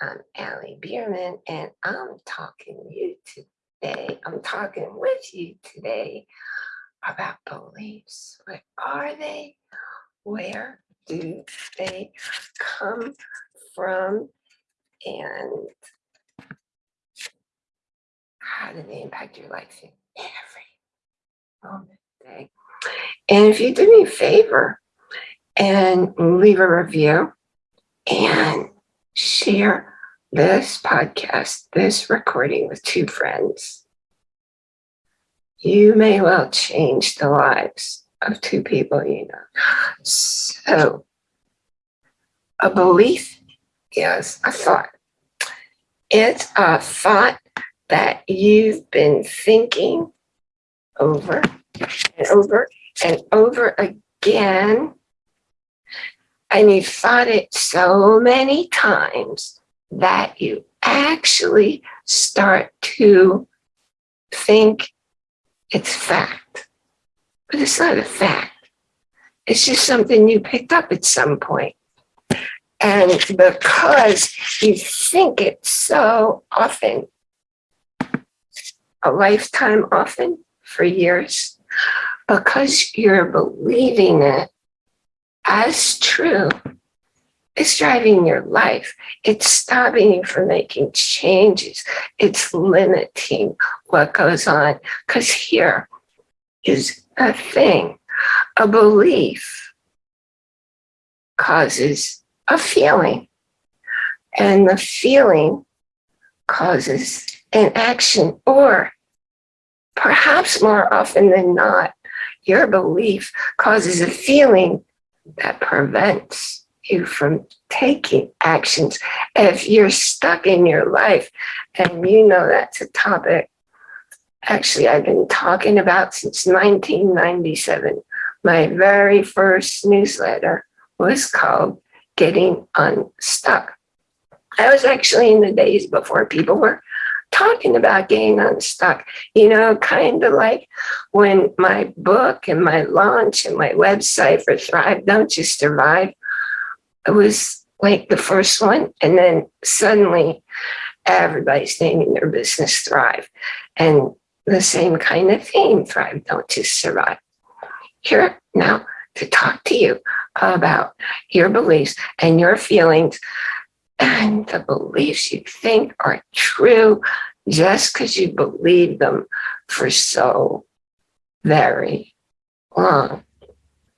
I'm Allie Bierman, and I'm talking you today. I'm talking with you today about beliefs. What are they? Where do they come from? And how do they impact your life in every moment day? And if you do me a favor and leave a review and share this podcast, this recording with two friends, you may well change the lives of two people you know. So, a belief is a thought. It's a thought that you've been thinking over and over and over again and you've thought it so many times that you actually start to think it's fact. But it's not a fact. It's just something you picked up at some point. And because you think it so often, a lifetime often, for years, because you're believing it as true, it's driving your life. It's stopping you from making changes. It's limiting what goes on. Because here is a thing, a belief causes a feeling. And the feeling causes an action, or perhaps more often than not, your belief causes a feeling that prevents you from taking actions. If you're stuck in your life and you know that's a topic, actually I've been talking about since 1997. My very first newsletter was called Getting Unstuck. I was actually in the days before people were talking about getting unstuck, you know, kind of like when my book and my launch and my website for Thrive Don't Just Survive, it was like the first one. And then suddenly everybody's naming their business Thrive. And the same kind of theme, Thrive Don't Just Survive. Here now to talk to you about your beliefs and your feelings and the beliefs you think are true just because you believe them for so very long.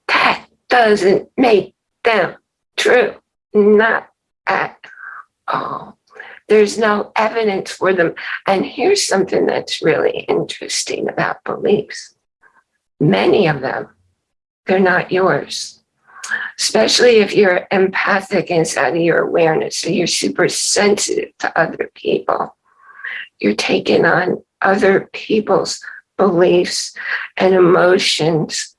That doesn't make them true, not at all. There's no evidence for them. And here's something that's really interesting about beliefs. Many of them, they're not yours especially if you're empathic inside of your awareness, so you're super sensitive to other people. You're taking on other people's beliefs and emotions.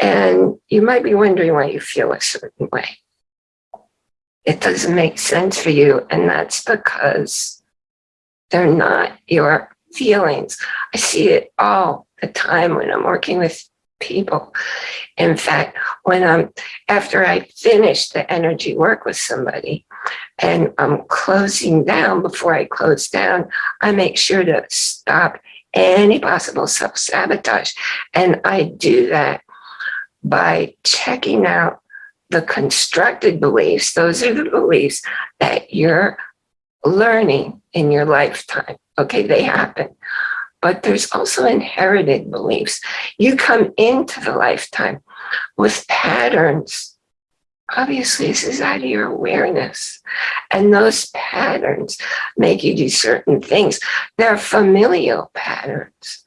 And you might be wondering why you feel a certain way. It doesn't make sense for you. And that's because they're not your feelings. I see it all the time when I'm working with people. In fact, when I'm, after I finish the energy work with somebody and I'm closing down, before I close down, I make sure to stop any possible self-sabotage. And I do that by checking out the constructed beliefs. Those are the beliefs that you're learning in your lifetime. Okay, they happen but there's also inherited beliefs. You come into the lifetime with patterns. Obviously, this is out of your awareness. And those patterns make you do certain things. They're familial patterns.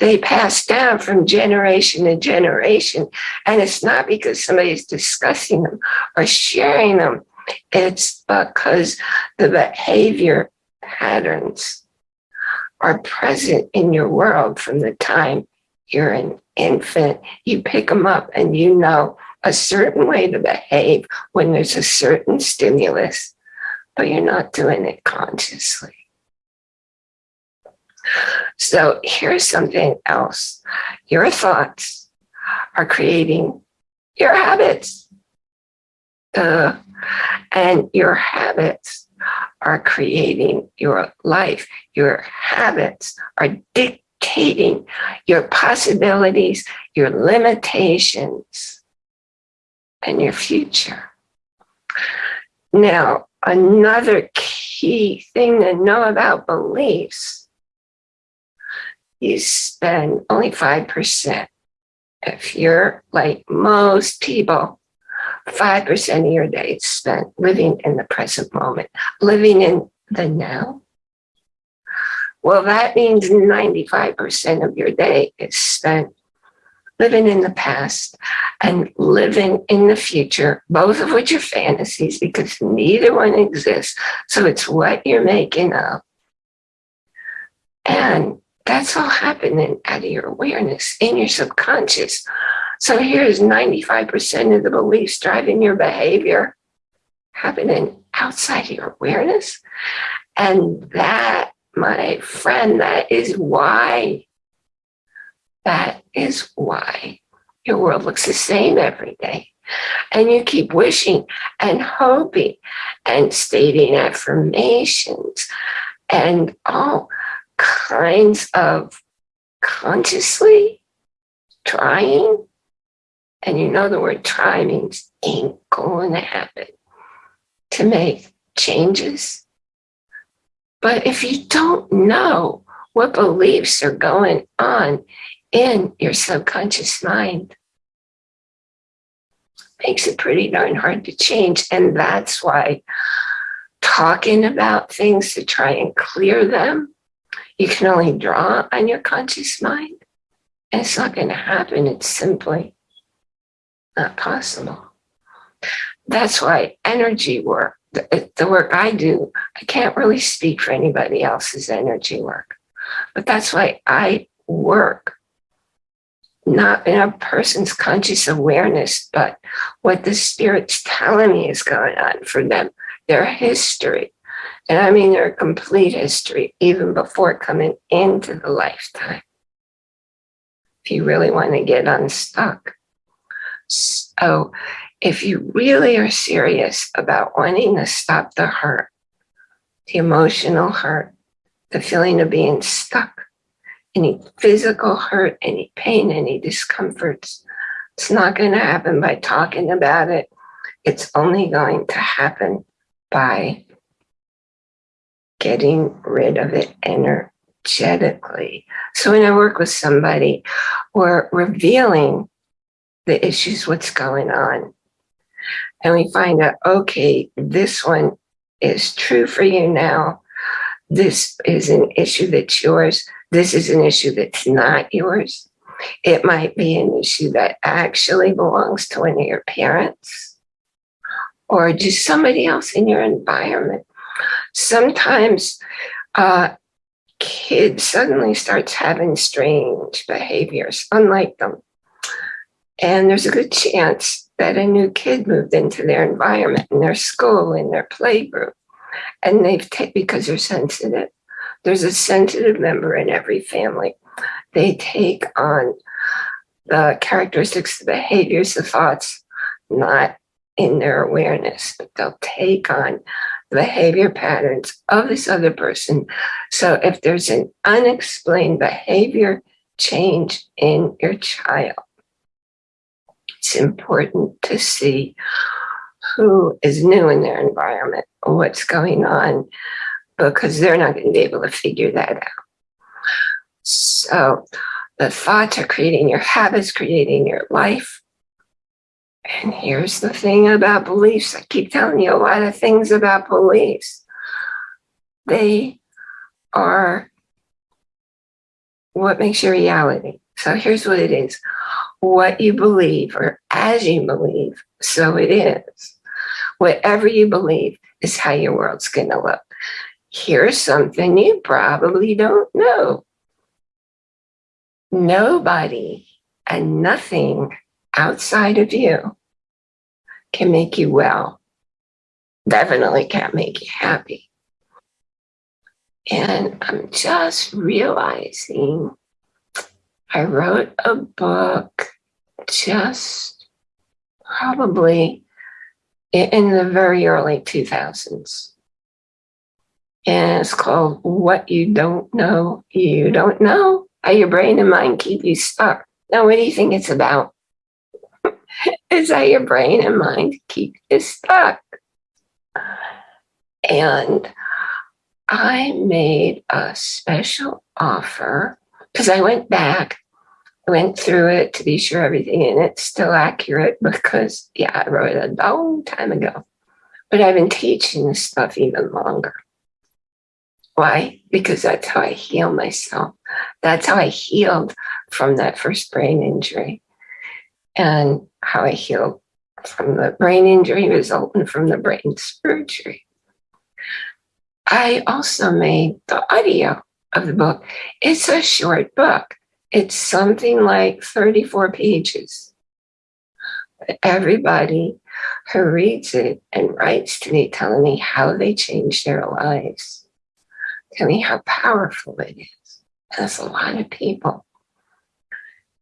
They pass down from generation to generation. And it's not because somebody's discussing them or sharing them. It's because the behavior patterns are present in your world from the time you're an infant. You pick them up and you know a certain way to behave when there's a certain stimulus, but you're not doing it consciously. So here's something else. Your thoughts are creating your habits. Uh, and your habits are creating your life. Your habits are dictating your possibilities, your limitations, and your future. Now, another key thing to know about beliefs, you spend only 5%. If you're like most people, 5% of your day is spent living in the present moment, living in the now. Well, that means 95% of your day is spent living in the past and living in the future, both of which are fantasies because neither one exists. So it's what you're making up. And that's all happening out of your awareness in your subconscious. So here's 95% of the beliefs driving your behavior happening outside of your awareness. And that, my friend, that is why that is why your world looks the same every day. And you keep wishing and hoping and stating affirmations and all kinds of consciously trying. And you know the word try means ain't going to happen to make changes. But if you don't know what beliefs are going on in your subconscious mind makes it pretty darn hard to change. And that's why talking about things to try and clear them, you can only draw on your conscious mind. And it's not going to happen. It's simply not possible. That's why energy work, the, the work I do, I can't really speak for anybody else's energy work. But that's why I work not in a person's conscious awareness, but what the spirit's telling me is going on for them, their history. And I mean their complete history, even before coming into the lifetime. If you really want to get unstuck. So if you really are serious about wanting to stop the hurt, the emotional hurt, the feeling of being stuck, any physical hurt, any pain, any discomforts. It's not going to happen by talking about it. It's only going to happen by getting rid of it energetically. So when I work with somebody, we're revealing the issues, what's going on. And we find out, okay, this one is true for you now. This is an issue that's yours this is an issue that's not yours. It might be an issue that actually belongs to one of your parents or just somebody else in your environment. Sometimes uh, kid suddenly starts having strange behaviors, unlike them. And there's a good chance that a new kid moved into their environment, in their school, in their playgroup, and they've taken because they're sensitive there's a sensitive member in every family. They take on the characteristics, the behaviors, the thoughts, not in their awareness, but they'll take on the behavior patterns of this other person. So if there's an unexplained behavior change in your child, it's important to see who is new in their environment, what's going on, because they're not going to be able to figure that out. So the thoughts are creating your habits, creating your life. And here's the thing about beliefs. I keep telling you a lot of things about beliefs. They are what makes your reality. So here's what it is. What you believe or as you believe, so it is. Whatever you believe is how your world's going to look here's something you probably don't know. Nobody and nothing outside of you can make you well. Definitely can't make you happy. And I'm just realizing I wrote a book just probably in the very early 2000s And it's called What You Don't Know, You Don't Know. How your brain and mind keep you stuck. Now, what do you think it's about? it's how your brain and mind keep you stuck. And I made a special offer because I went back, went through it to be sure everything in it's still accurate because, yeah, I wrote it a long time ago. But I've been teaching this stuff even longer. Why? Because that's how I heal myself. That's how I healed from that first brain injury and how I healed from the brain injury resulting from the brain surgery. I also made the audio of the book. It's a short book. It's something like 34 pages. Everybody who reads it and writes to me telling me how they changed their lives. Tell me how powerful it is. That's a lot of people.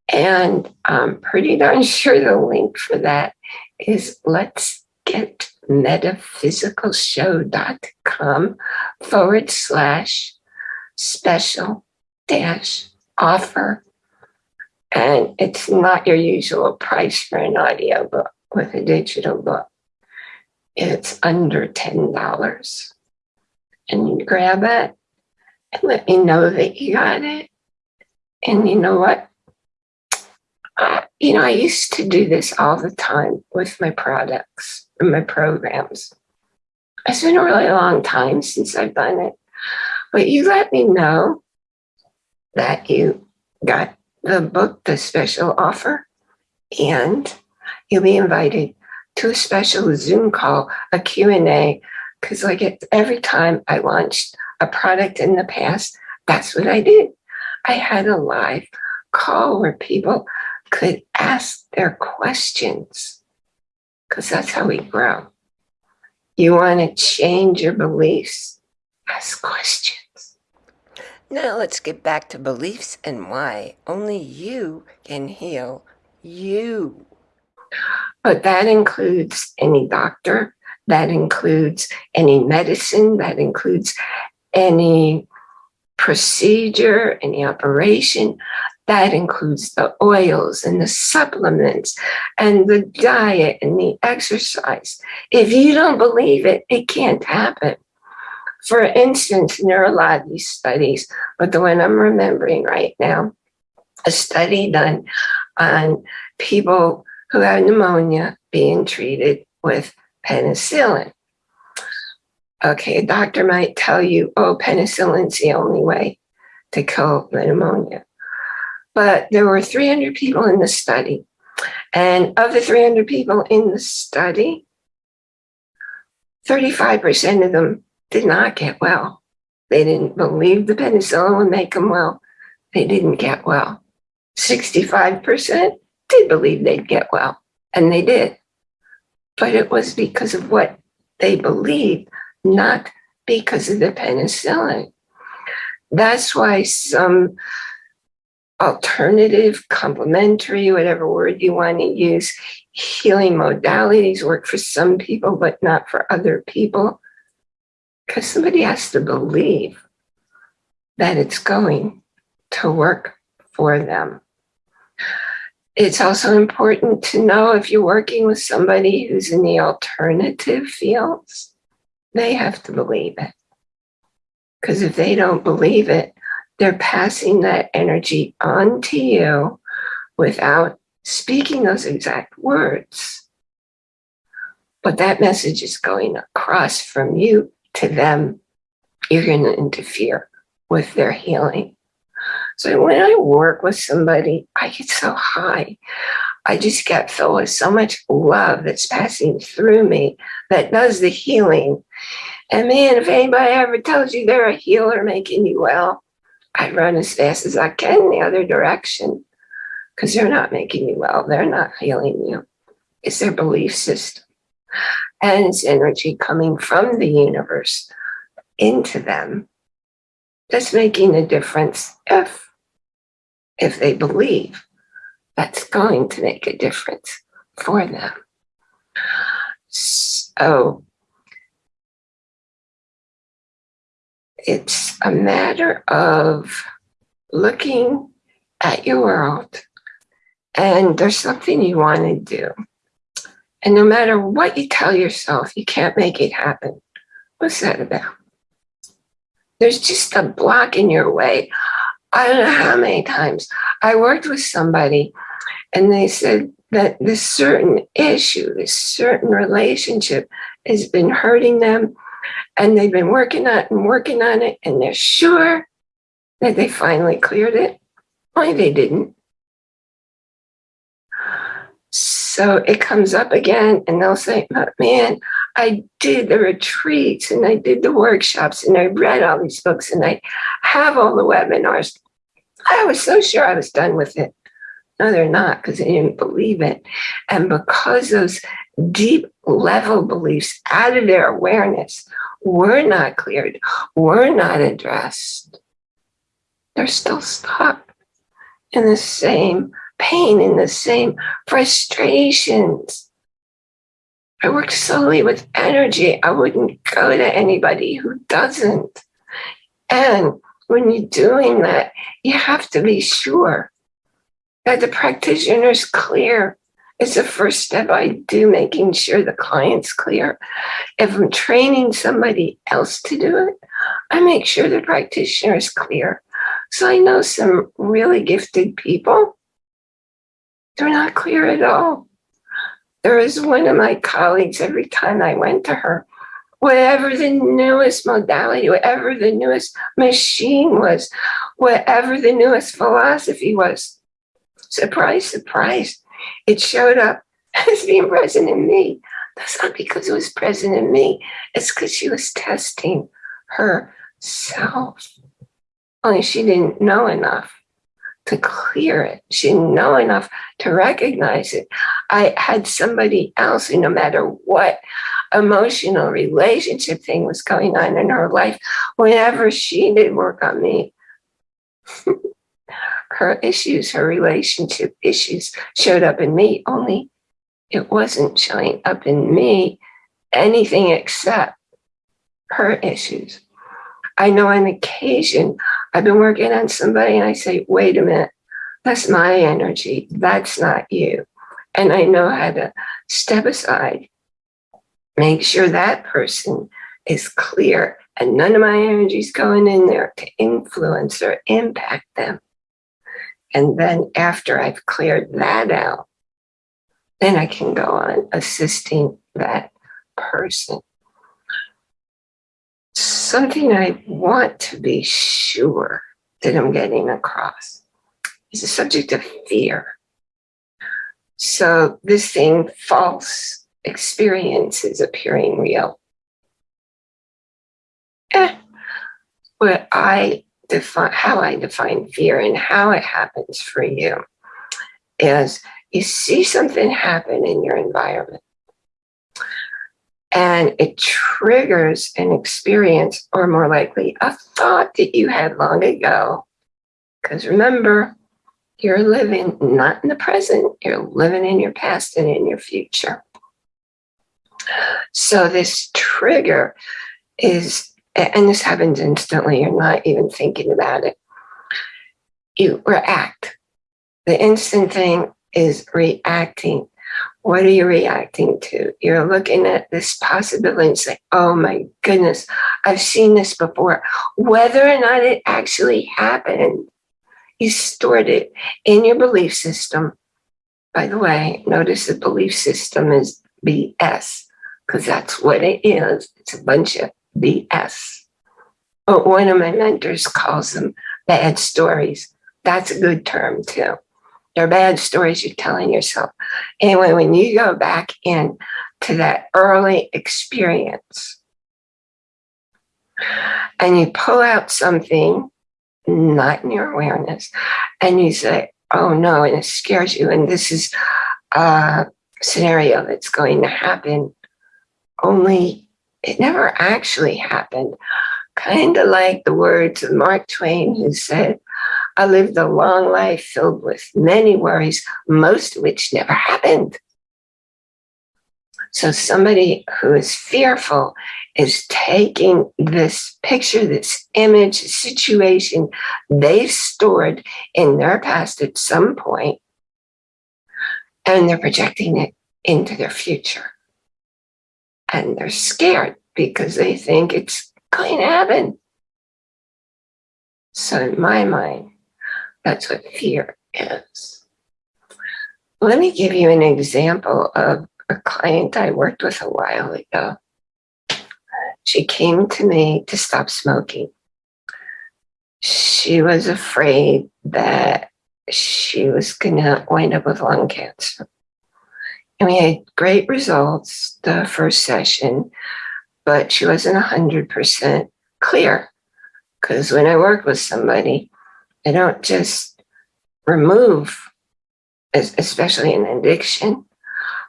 And I'm pretty darn sure the link for that is let's get metaphysicalshow.com forward slash special dash offer. And it's not your usual price for an audio book with a digital book. It's under $10. And you grab it and let me know that you got it. And you know what? Uh, you know, I used to do this all the time with my products and my programs. It's been a really long time since I've done it, but you let me know that you got the book, the special offer, and you'll be invited to a special Zoom call, a Q&A, because like every time I launched a product in the past, that's what I did. I had a live call where people could ask their questions because that's how we grow. You want to change your beliefs? Ask questions. Now let's get back to beliefs and why only you can heal you. But that includes any doctor, that includes any medicine, that includes any procedure, any operation, that includes the oils and the supplements and the diet and the exercise. If you don't believe it, it can't happen. For instance, there are a lot of these studies, but the one I'm remembering right now, a study done on people who have pneumonia being treated with penicillin. Okay, a doctor might tell you, oh, penicillin's the only way to kill pneumonia but there were 300 people in the study. And of the 300 people in the study, 35% of them did not get well. They didn't believe the penicillin would make them well. They didn't get well. 65% did believe they'd get well, and they did. But it was because of what they believed, not because of the penicillin. That's why some alternative, complementary, whatever word you want to use. Healing modalities work for some people, but not for other people. Because somebody has to believe that it's going to work for them. It's also important to know if you're working with somebody who's in the alternative fields, they have to believe it. Because if they don't believe it, they're passing that energy on to you without speaking those exact words. But that message is going across from you to them. You're going to interfere with their healing. So when I work with somebody, I get so high. I just get filled with so much love that's passing through me that does the healing. And man, if anybody ever tells you they're a healer making you well, I run as fast as I can the other direction because they're not making you well. They're not healing you. It's their belief system. And energy coming from the universe into them that's making a difference if, if they believe that's going to make a difference for them. So It's a matter of looking at your world and there's something you want to do. And no matter what you tell yourself, you can't make it happen. What's that about? There's just a block in your way. I don't know how many times I worked with somebody and they said that this certain issue, this certain relationship has been hurting them and they've been working on it and working on it and they're sure that they finally cleared it. Why they didn't. So it comes up again and they'll say, oh, man, I did the retreats and I did the workshops and I read all these books and I have all the webinars. I was so sure I was done with it. No, they're not because they didn't believe it. And because those deep level beliefs out of their awareness were not cleared, were not addressed, they're still stuck in the same pain, in the same frustrations. I work solely with energy. I wouldn't go to anybody who doesn't. And when you're doing that, you have to be sure that the practitioner is clear. It's the first step I do, making sure the client's clear. If I'm training somebody else to do it, I make sure the practitioner is clear. So I know some really gifted people they're not clear at all. There was one of my colleagues, every time I went to her, whatever the newest modality, whatever the newest machine was, whatever the newest philosophy was, surprise, surprise, it showed up as being present in me. That's not because it was present in me. It's because she was testing herself. Only she didn't know enough to clear it. She didn't know enough to recognize it. I had somebody else who, no matter what emotional relationship thing was going on in her life, whenever she did work on me, her issues, her relationship issues showed up in me, only it wasn't showing up in me anything except her issues. I know on occasion I've been working on somebody and I say, wait a minute, that's my energy. That's not you. And I know how to step aside, make sure that person is clear and none of my energy is going in there to influence or impact them. And then after I've cleared that out, then I can go on assisting that person something I want to be sure that I'm getting across is the subject of fear. So this thing, false experiences appearing real. Eh, what I define, how I define fear and how it happens for you is you see something happen in your environment and it triggers an experience or more likely a thought that you had long ago. Because remember, you're living not in the present, you're living in your past and in your future. So this trigger is, and this happens instantly, you're not even thinking about it. You react. The instant thing is reacting what are you reacting to? You're looking at this possibility and say, oh my goodness, I've seen this before. Whether or not it actually happened, you stored it in your belief system. By the way, notice the belief system is BS because that's what it is. It's a bunch of BS. But one of my mentors calls them bad stories. That's a good term too. They're bad stories you're telling yourself. Anyway, when you go back in to that early experience and you pull out something not in your awareness and you say, oh no, and it scares you. And this is a scenario that's going to happen. Only it never actually happened. Kind of like the words of Mark Twain who said, I lived a long life filled with many worries, most of which never happened. So somebody who is fearful is taking this picture, this image, situation they've stored in their past at some point, and they're projecting it into their future. And they're scared because they think it's going to happen. So in my mind, that's what fear is. Let me give you an example of a client I worked with a while ago. She came to me to stop smoking. She was afraid that she was going to wind up with lung cancer. And we had great results the first session, but she wasn't 100% clear. Because when I work with somebody, I don't just remove, especially an addiction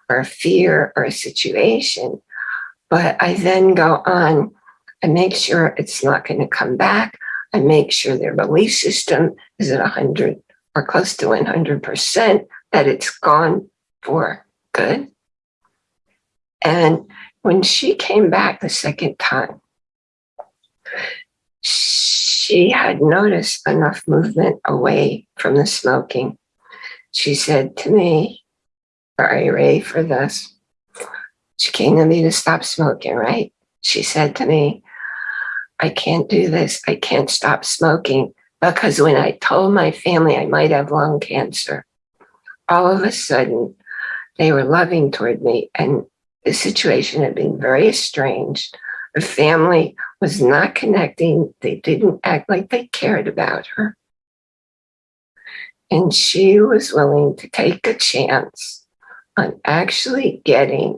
or a fear or a situation, but I then go on and make sure it's not going to come back. I make sure their belief system is at 100 or close to 100%, that it's gone for good. And when she came back the second time, she had noticed enough movement away from the smoking. She said to me, Are you ready for this? She came to me to stop smoking, right? She said to me, I can't do this. I can't stop smoking because when I told my family I might have lung cancer, all of a sudden they were loving toward me and the situation had been very estranged. The family was not connecting. They didn't act like they cared about her. And she was willing to take a chance on actually getting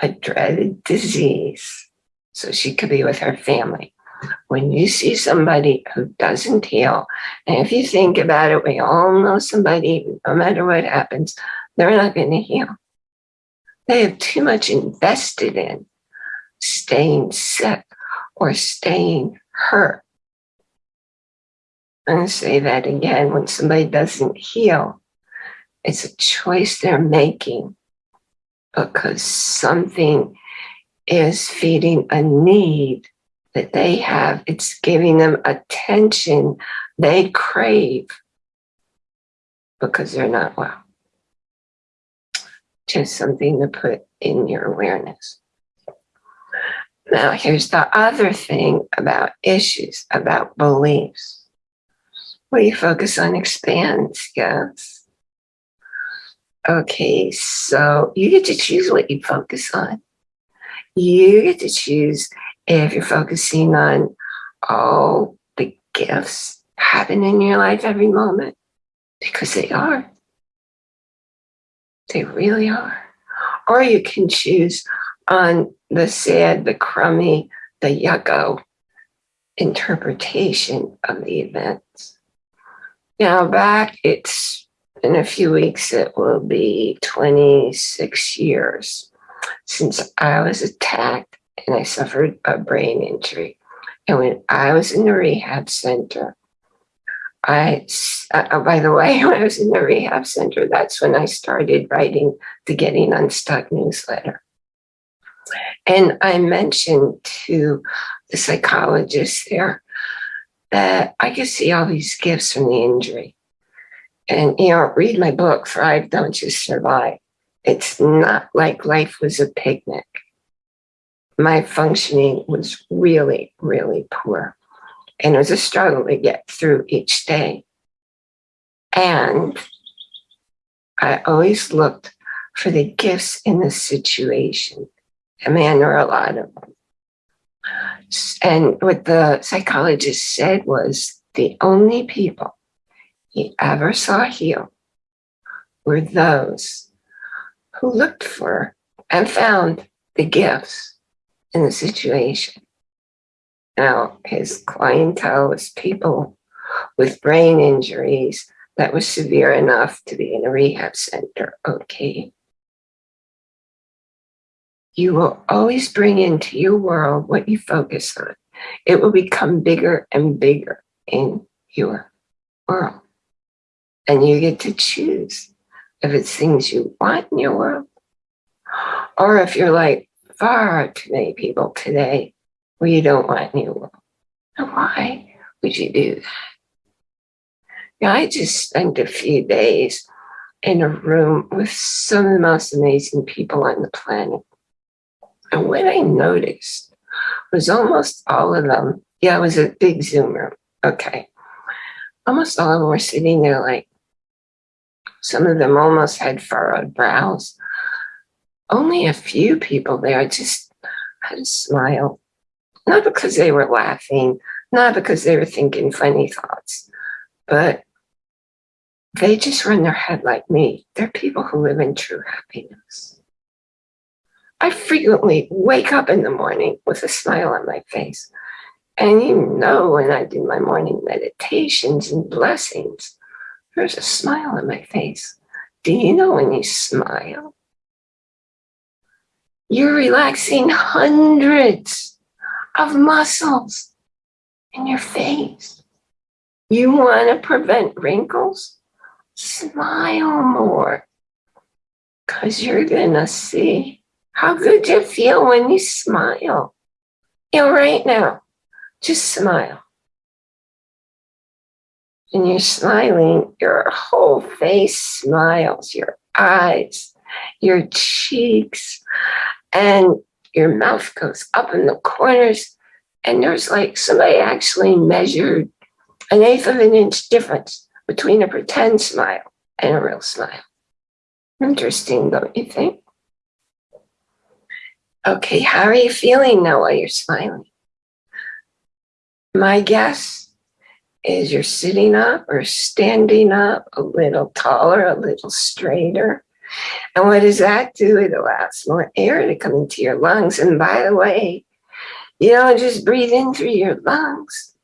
a dreaded disease so she could be with her family. When you see somebody who doesn't heal, and if you think about it, we all know somebody, no matter what happens, they're not going to heal. They have too much invested in staying sick or staying hurt. I'm going to say that again. When somebody doesn't heal, it's a choice they're making because something is feeding a need that they have. It's giving them attention they crave because they're not well. Just something to put in your awareness. Now, here's the other thing about issues, about beliefs. What you focus on expands, yes. Okay, so you get to choose what you focus on. You get to choose if you're focusing on all the gifts happen in your life every moment, because they are. They really are. Or you can choose on the sad, the crummy, the yucko interpretation of the events. Now back, it's in a few weeks, it will be 26 years since I was attacked and I suffered a brain injury. And when I was in the rehab center, I, uh, by the way, when I was in the rehab center, that's when I started writing the Getting Unstuck newsletter. And I mentioned to the psychologist there that I could see all these gifts from the injury. And, you know, read my book, Thrive, Don't Just Survive. It's not like life was a picnic. My functioning was really, really poor. And it was a struggle to get through each day. And I always looked for the gifts in the situation. I mean, there are a lot of them. And what the psychologist said was the only people he ever saw heal were those who looked for and found the gifts in the situation. Now, his clientele was people with brain injuries that was severe enough to be in a rehab center. Okay. You will always bring into your world what you focus on. It will become bigger and bigger in your world. And you get to choose if it's things you want in your world Or if you're like far too many people today where you don't want new world. why would you do that? Yeah, I just spent a few days in a room with some of the most amazing people on the planet. And what I noticed was almost all of them, yeah, it was a big Zoom room. Okay. Almost all of them were sitting there like, some of them almost had furrowed brows. Only a few people there just had a smile. Not because they were laughing, not because they were thinking funny thoughts, but they just run their head like me. They're people who live in true happiness. I frequently wake up in the morning with a smile on my face. And you know, when I do my morning meditations and blessings, there's a smile on my face. Do you know when you smile? You're relaxing hundreds of muscles in your face. You want to prevent wrinkles? Smile more because you're going to see how good you feel when you smile. You know, right now, just smile. And you're smiling, your whole face smiles, your eyes, your cheeks, and your mouth goes up in the corners. And there's like somebody actually measured an eighth of an inch difference between a pretend smile and a real smile. Interesting, don't you think? Okay, how are you feeling now while you're smiling? My guess is you're sitting up or standing up a little taller, a little straighter. And what does that do? It allows more air to come into your lungs. And by the way, you don't just breathe in through your lungs.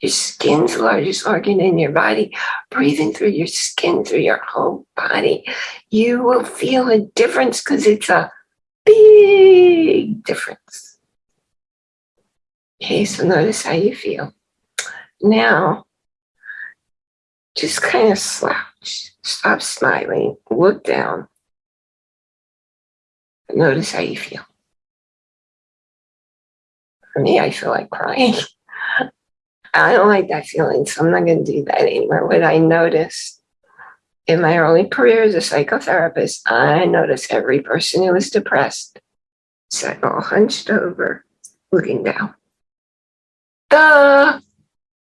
Your skin's the largest organ in your body. Breathing through your skin, through your whole body, you will feel a difference because it's a big difference. Okay, so notice how you feel. Now, just kind of slouch, stop smiling, look down. Notice how you feel. For me, I feel like crying. I don't like that feeling, so I'm not going to do that anymore. What I noticed in my early career as a psychotherapist, I noticed every person who was depressed sat all hunched over, looking down. Duh!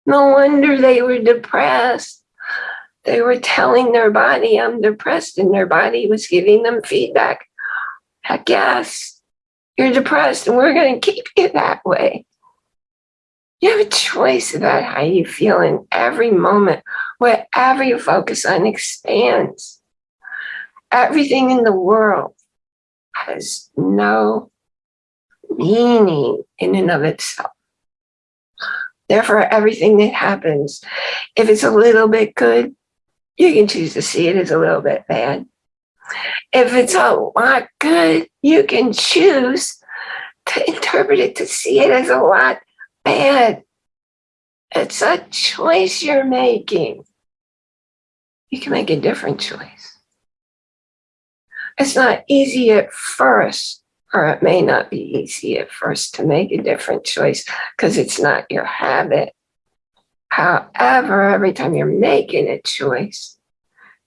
No wonder they were depressed. They were telling their body, I'm depressed, and their body was giving them feedback. Heck yes, you're depressed, and we're going to keep you that way. You have a choice about how you feel in every moment. Wherever you focus on expands. Everything in the world has no meaning in and of itself. Therefore, everything that happens, if it's a little bit good, you can choose to see it as a little bit bad. If it's a lot good, you can choose to interpret it to see it as a lot bad. It's a choice you're making. You can make a different choice. It's not easy at first, or it may not be easy at first to make a different choice because it's not your habit. However, every time you're making a choice,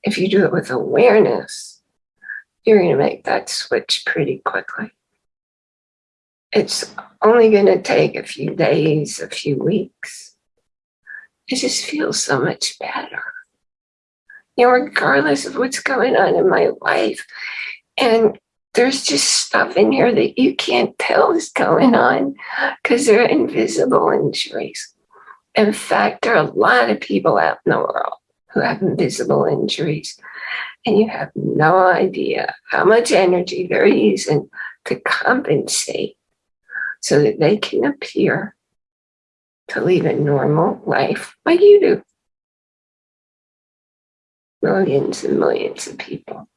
if you do it with awareness, you're going to make that switch pretty quickly it's only going to take a few days, a few weeks. It just feels so much better. You know, regardless of what's going on in my life. And there's just stuff in here that you can't tell is going on because they're invisible injuries. In fact, there are a lot of people out in the world who have invisible injuries, and you have no idea how much energy they're using to compensate so that they can appear to lead a normal life like you do. Millions and millions of people.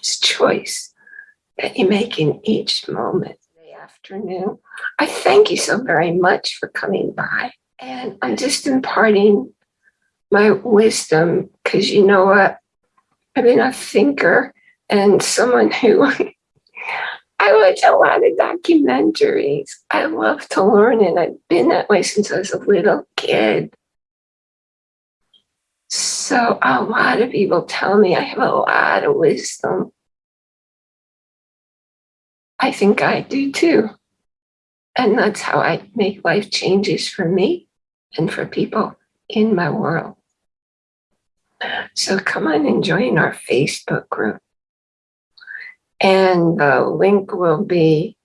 It's choice that you make in each moment. The afternoon. I thank you so very much for coming by. And I'm just imparting my wisdom because you know what? I've been a thinker and someone who I watch a lot of documentaries. I love to learn and I've been that way since I was a little kid. So a lot of people tell me I have a lot of wisdom. I think I do too. And that's how I make life changes for me and for people in my world. So come on and join our Facebook group. And the link will be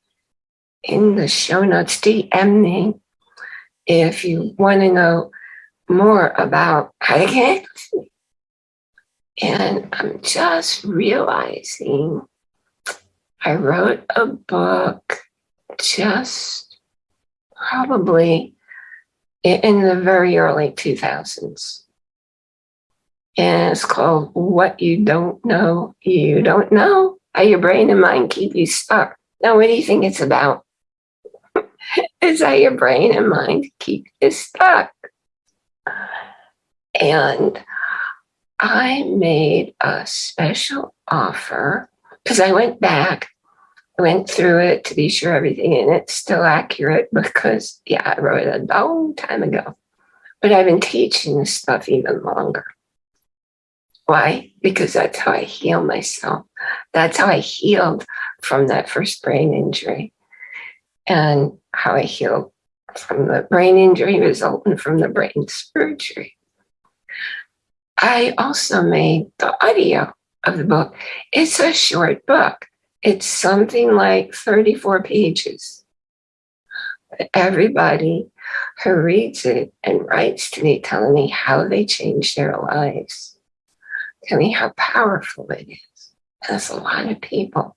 in the show notes. DM me if you want to know more about how to get And I'm just realizing I wrote a book just probably in the very early 2000s. And it's called What You Don't Know, You Don't Know how your brain and mind keep you stuck. Now, what do you think it's about? it's how your brain and mind keep you stuck. And I made a special offer because I went back, went through it to be sure everything in it's still accurate because, yeah, I wrote it a long time ago. But I've been teaching this stuff even longer. Why? Because that's how I heal myself. That's how I healed from that first brain injury and how I healed from the brain injury resulting from the brain surgery. I also made the audio of the book. It's a short book. It's something like 34 pages. Everybody who reads it and writes to me telling me how they changed their lives Tell me how powerful it is. That's a lot of people.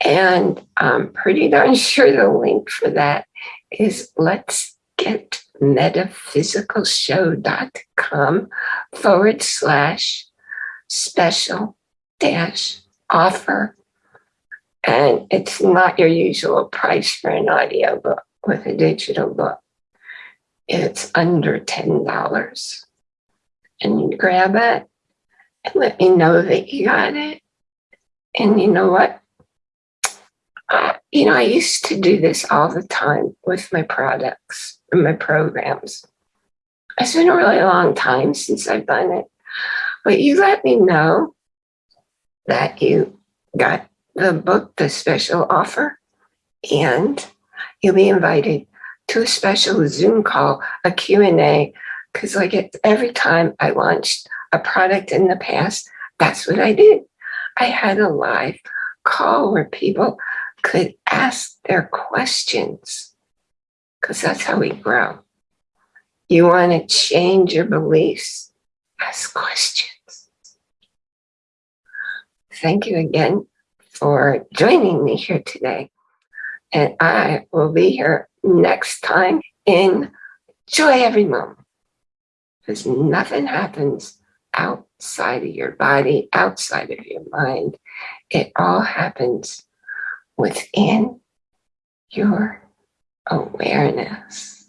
And I'm pretty darn sure the link for that is let's get metaphysicalshow.com forward slash special dash offer. And it's not your usual price for an audio book with a digital book. It's under $10. And you grab it and let me know that you got it. And you know what? Uh, you know, I used to do this all the time with my products and my programs. It's been a really long time since I've done it. But you let me know that you got the book, the special offer, and you'll be invited to a special Zoom call, a Q&A, because like it, every time I launched a product in the past, that's what I did. I had a live call where people could ask their questions because that's how we grow. You want to change your beliefs, ask questions. Thank you again for joining me here today. And I will be here next time in Joy Every Moment because nothing happens outside of your body, outside of your mind. It all happens within your awareness.